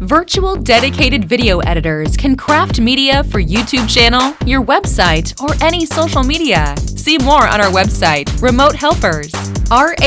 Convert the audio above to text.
Virtual dedicated video editors can craft media for YouTube channel, your website, or any social media. See more on our website, Remote Helpers, rh-s.com.